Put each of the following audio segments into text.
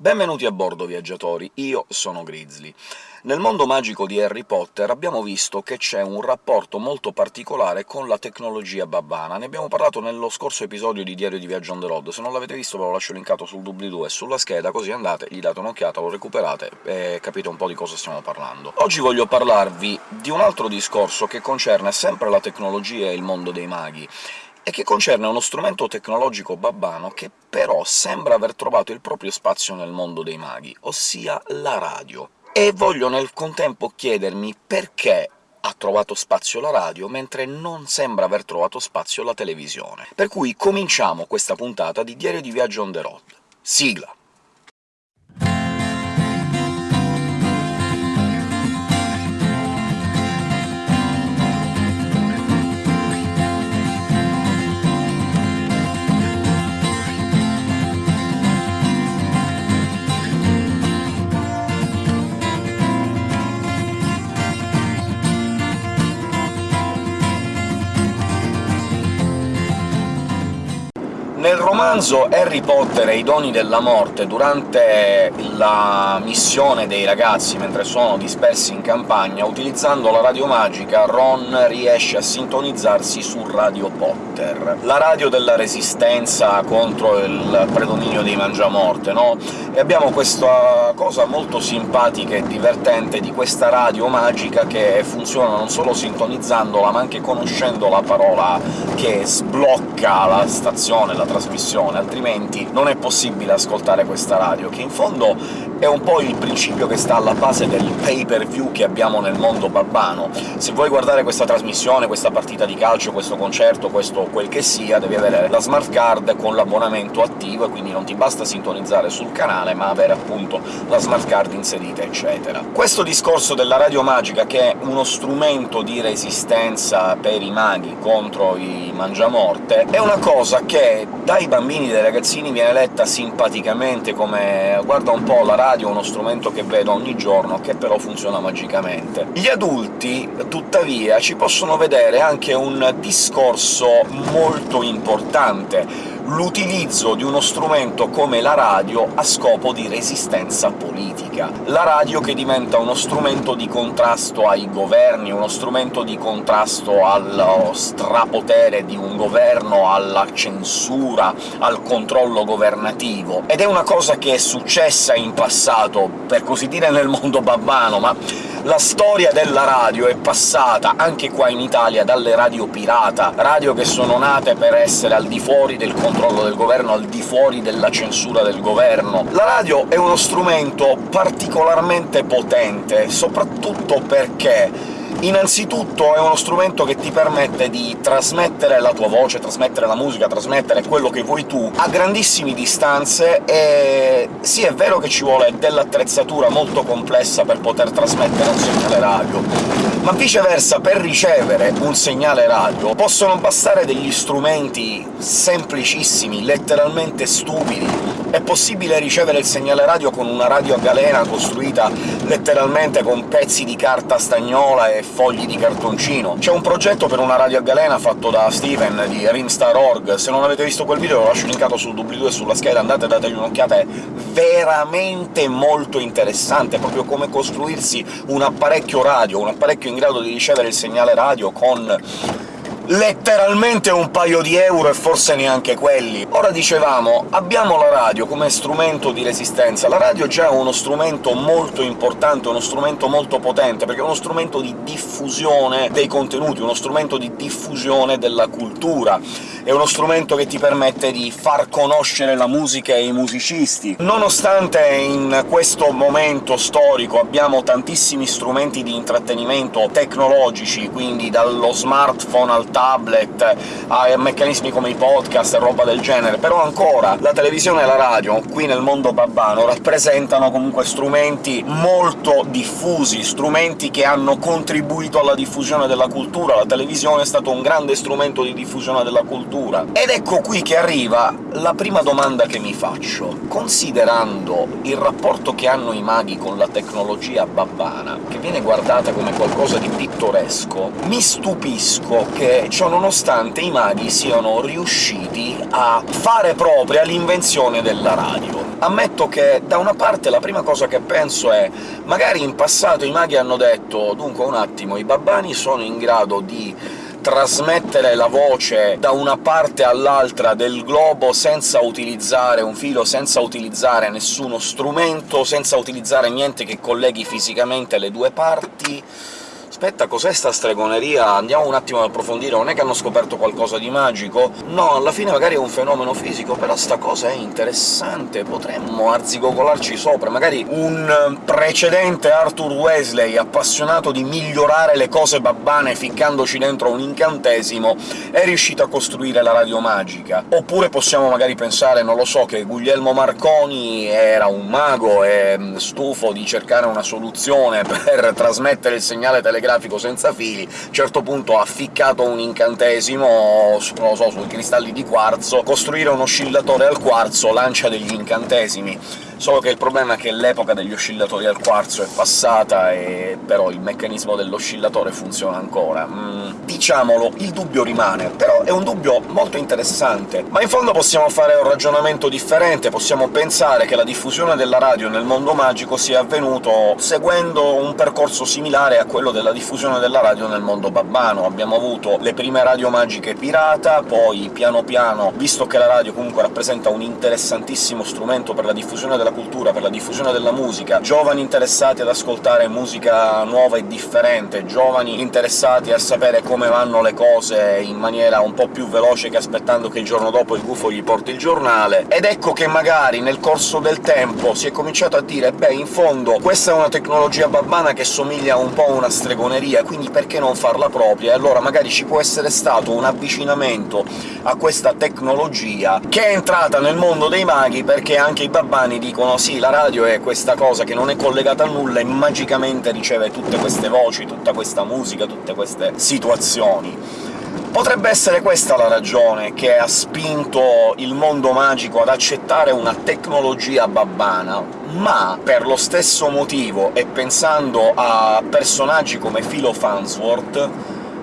Benvenuti a bordo, viaggiatori, io sono Grizzly. Nel mondo magico di Harry Potter abbiamo visto che c'è un rapporto molto particolare con la tecnologia babbana. Ne abbiamo parlato nello scorso episodio di Diario di Viaggio on the road, se non l'avete visto ve lo lascio linkato sul doobly-doo e sulla scheda, così andate, gli date un'occhiata, lo recuperate e capite un po' di cosa stiamo parlando. Oggi voglio parlarvi di un altro discorso che concerne sempre la tecnologia e il mondo dei maghi, e che concerne uno strumento tecnologico babbano che però sembra aver trovato il proprio spazio nel mondo dei maghi, ossia la radio. E voglio nel contempo chiedermi perché ha trovato spazio la radio, mentre non sembra aver trovato spazio la televisione. Per cui cominciamo questa puntata di Diario di Viaggio on the road. Sigla! Romanzo Harry Potter e i doni della morte, durante la missione dei ragazzi mentre sono dispersi in campagna, utilizzando la radio magica Ron riesce a sintonizzarsi su Radio Potter, la radio della resistenza contro il predominio dei Mangiamorte, no? E abbiamo questa cosa molto simpatica e divertente di questa radio magica che funziona non solo sintonizzandola, ma anche conoscendo la parola che sblocca la stazione, la trasmissione, altrimenti non è possibile ascoltare questa radio, che in fondo è un po' il principio che sta alla base del pay-per-view che abbiamo nel mondo babbano. Se vuoi guardare questa trasmissione, questa partita di calcio, questo concerto, questo quel che sia, devi avere la smart card con l'abbonamento attivo, e quindi non ti basta sintonizzare sul canale, ma avere appunto la smart card inserita, eccetera. Questo discorso della radio magica, che è uno strumento di resistenza per i maghi contro i mangiamorte, è una cosa che dai bambini e dai ragazzini viene letta simpaticamente come «guarda un po', la radio è uno strumento che vedo ogni giorno, che però funziona magicamente». Gli adulti, tuttavia, ci possono vedere anche un discorso molto importante, l'utilizzo di uno strumento come la radio a scopo di resistenza politica. La radio che diventa uno strumento di contrasto ai governi, uno strumento di contrasto allo strapotere di un governo, alla censura, al controllo governativo. Ed è una cosa che è successa in passato, per così dire nel mondo babbano, ma la storia della radio è passata, anche qua in Italia, dalle radio pirata, radio che sono nate per essere al di fuori del controllo del governo, al di fuori della censura del governo. La radio è uno strumento particolarmente potente, soprattutto perché Innanzitutto è uno strumento che ti permette di trasmettere la tua voce, trasmettere la musica, trasmettere quello che vuoi tu a grandissime distanze, e sì, è vero che ci vuole dell'attrezzatura molto complessa per poter trasmettere un segnale radio, ma viceversa per ricevere un segnale radio possono bastare degli strumenti semplicissimi, letteralmente stupidi. È possibile ricevere il segnale radio con una radio a galena costruita letteralmente con pezzi di carta stagnola e fogli di cartoncino. C'è un progetto per una radio a galena fatto da Steven di Rimstar.org, se non avete visto quel video lo lascio linkato sul doobly-doo e sulla scheda, andate e dategli un'occhiata, è veramente molto interessante, proprio come costruirsi un apparecchio radio, un apparecchio in grado di ricevere il segnale radio con letteralmente un paio di euro e forse neanche quelli. Ora dicevamo, abbiamo la radio come strumento di resistenza. La radio già è uno strumento molto importante, uno strumento molto potente, perché è uno strumento di diffusione dei contenuti, uno strumento di diffusione della cultura, è uno strumento che ti permette di far conoscere la musica e i musicisti. Nonostante in questo momento storico abbiamo tantissimi strumenti di intrattenimento tecnologici, quindi dallo smartphone al tablet, a meccanismi come i podcast e roba del genere, però ancora la televisione e la radio, qui nel mondo babbano, rappresentano comunque strumenti molto diffusi, strumenti che hanno contribuito alla diffusione della cultura, la televisione è stato un grande strumento di diffusione della cultura. Ed ecco qui che arriva la prima domanda che mi faccio. Considerando il rapporto che hanno i maghi con la tecnologia babbana, che viene guardata come qualcosa di pittoresco, mi stupisco che e ciò nonostante i maghi siano riusciti a fare propria l'invenzione della radio. Ammetto che da una parte la prima cosa che penso è magari in passato i maghi hanno detto «dunque un attimo, i babbani sono in grado di trasmettere la voce da una parte all'altra del globo senza utilizzare un filo, senza utilizzare nessuno strumento, senza utilizzare niente che colleghi fisicamente le due parti aspetta, cos'è sta stregoneria? Andiamo un attimo ad approfondire, non è che hanno scoperto qualcosa di magico? No, alla fine magari è un fenomeno fisico, però sta cosa è interessante, potremmo arzigogolarci sopra. Magari un precedente Arthur Wesley, appassionato di migliorare le cose babbane ficcandoci dentro un incantesimo, è riuscito a costruire la radio magica. Oppure possiamo magari pensare, non lo so, che Guglielmo Marconi era un mago e stufo di cercare una soluzione per trasmettere il segnale telegrafico grafico senza fili, a un certo punto ha ficcato un incantesimo, non lo so, sui cristalli di quarzo, costruire un oscillatore al quarzo lancia degli incantesimi solo che il problema è che l'epoca degli oscillatori al quarzo è passata, e però il meccanismo dell'oscillatore funziona ancora. Mm, diciamolo, il dubbio rimane, però è un dubbio molto interessante. Ma in fondo possiamo fare un ragionamento differente, possiamo pensare che la diffusione della radio nel mondo magico sia avvenuto seguendo un percorso similare a quello della diffusione della radio nel mondo babbano. Abbiamo avuto le prime radio magiche pirata, poi piano piano, visto che la radio comunque rappresenta un interessantissimo strumento per la diffusione della della cultura, per la diffusione della musica, giovani interessati ad ascoltare musica nuova e differente, giovani interessati a sapere come vanno le cose in maniera un po' più veloce che aspettando che il giorno dopo il gufo gli porti il giornale, ed ecco che magari nel corso del tempo si è cominciato a dire «beh, in fondo questa è una tecnologia babbana che somiglia un po' a una stregoneria, quindi perché non farla propria?» e allora magari ci può essere stato un avvicinamento a questa tecnologia che è entrata nel mondo dei maghi perché anche i babbani dicono dicono «sì, la radio è questa cosa che non è collegata a nulla e magicamente riceve tutte queste voci, tutta questa musica, tutte queste situazioni». Potrebbe essere questa la ragione che ha spinto il mondo magico ad accettare una tecnologia babbana, ma per lo stesso motivo, e pensando a personaggi come Philo Farnsworth,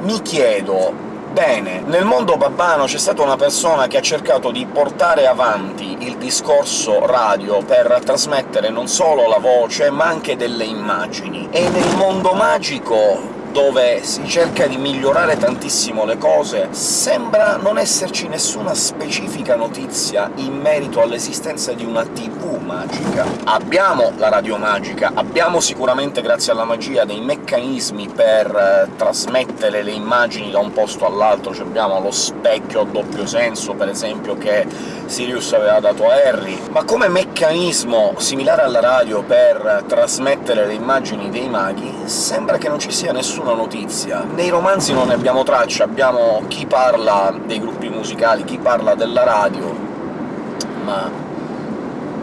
mi chiedo Bene, nel mondo babbano c'è stata una persona che ha cercato di portare avanti il discorso radio per trasmettere non solo la voce, ma anche delle immagini. E nel mondo magico dove si cerca di migliorare tantissimo le cose, sembra non esserci nessuna specifica notizia in merito all'esistenza di una TV magica. Abbiamo la radio magica, abbiamo sicuramente, grazie alla magia, dei meccanismi per eh, trasmettere le immagini da un posto all'altro, cioè abbiamo lo specchio a doppio senso, per esempio, che Sirius aveva dato a Harry, ma come meccanismo similare alla radio per trasmettere le immagini dei maghi sembra che non ci sia nessun nessuna notizia. Nei romanzi non ne abbiamo traccia, abbiamo chi parla dei gruppi musicali, chi parla della radio, ma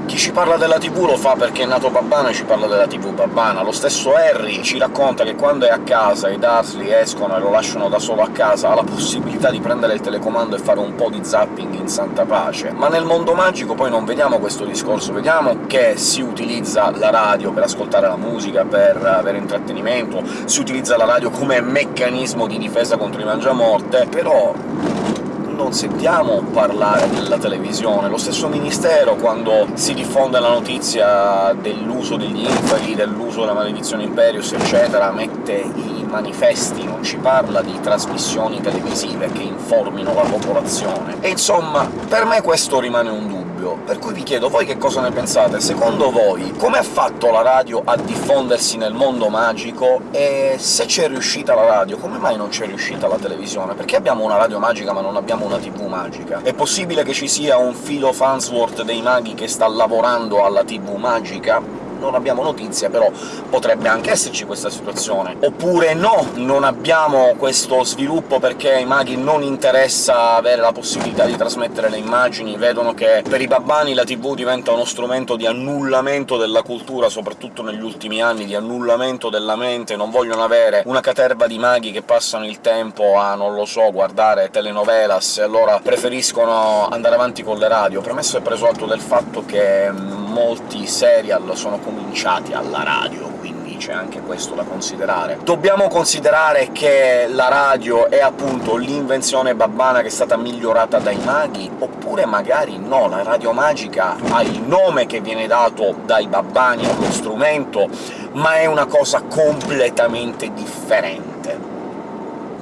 chi ci parla della tv lo fa perché è nato babbana e ci parla della tv babbana. Lo stesso Harry ci racconta che quando è a casa i Dursley escono e lo lasciano da solo a casa, ha la possibilità di prendere il telecomando e fare un po' di zapping in santa pace. Ma nel mondo magico poi non vediamo questo discorso, vediamo che si utilizza la radio per ascoltare la musica, per avere intrattenimento, si utilizza la radio come meccanismo di difesa contro i mangiamorte, però non sentiamo parlare della televisione. Lo stesso Ministero, quando si diffonde la notizia dell'uso degli inferi, dell'uso della maledizione Imperius, eccetera, mette i manifesti, non ci parla di trasmissioni televisive che informino la popolazione. E insomma, per me questo rimane un dubbio radio, per cui vi chiedo voi che cosa ne pensate. Secondo voi come ha fatto la radio a diffondersi nel mondo magico, e se c'è riuscita la radio, come mai non c'è riuscita la televisione? Perché abbiamo una radio magica ma non abbiamo una tv magica? È possibile che ci sia un filo Fansworth dei maghi che sta lavorando alla tv magica? Non abbiamo notizia, però potrebbe anche esserci questa situazione. Oppure no, non abbiamo questo sviluppo perché ai maghi non interessa avere la possibilità di trasmettere le immagini, vedono che per i babbani la tv diventa uno strumento di annullamento della cultura, soprattutto negli ultimi anni, di annullamento della mente, non vogliono avere una caterva di maghi che passano il tempo a, non lo so, guardare telenovelas, e allora preferiscono andare avanti con le radio. Premesso e preso atto del fatto che molti serial sono comunicati alla radio, quindi c'è anche questo da considerare. Dobbiamo considerare che la radio è appunto l'invenzione babbana che è stata migliorata dai maghi? Oppure magari no, la radio magica ha il nome che viene dato dai babbani allo strumento, ma è una cosa completamente differente.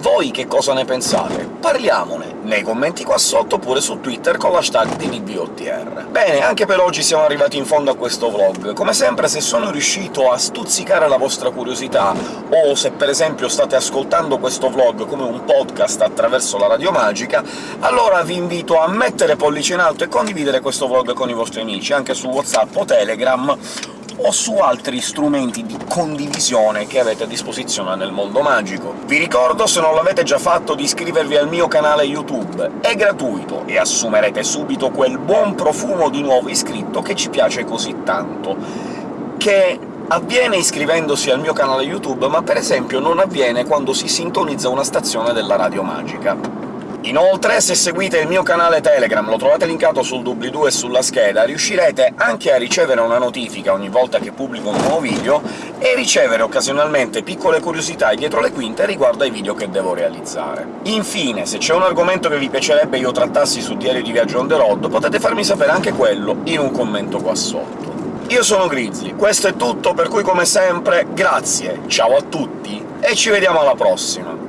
Voi che cosa ne pensate? Parliamone nei commenti qua sotto, oppure su Twitter con l'hashtag DDBOTR. Bene, anche per oggi siamo arrivati in fondo a questo vlog. Come sempre, se sono riuscito a stuzzicare la vostra curiosità, o se per esempio state ascoltando questo vlog come un podcast attraverso la Radio Magica, allora vi invito a mettere pollice in alto e condividere questo vlog con i vostri amici, anche su WhatsApp o Telegram, o su altri strumenti di condivisione che avete a disposizione nel mondo magico. Vi ricordo, se non l'avete già fatto, di iscrivervi al mio canale YouTube. È gratuito, e assumerete subito quel buon profumo di nuovo iscritto che ci piace così tanto, che avviene iscrivendosi al mio canale YouTube, ma per esempio non avviene quando si sintonizza una stazione della Radio Magica. Inoltre, se seguite il mio canale Telegram, lo trovate linkato sul doobly-doo e sulla scheda, riuscirete anche a ricevere una notifica ogni volta che pubblico un nuovo video, e ricevere occasionalmente piccole curiosità dietro le quinte riguardo ai video che devo realizzare. Infine, se c'è un argomento che vi piacerebbe io trattassi su Diario di Viaggio on the road, potete farmi sapere anche quello in un commento qua sotto. Io sono Grizzly, questo è tutto, per cui come sempre grazie, ciao a tutti, e ci vediamo alla prossima!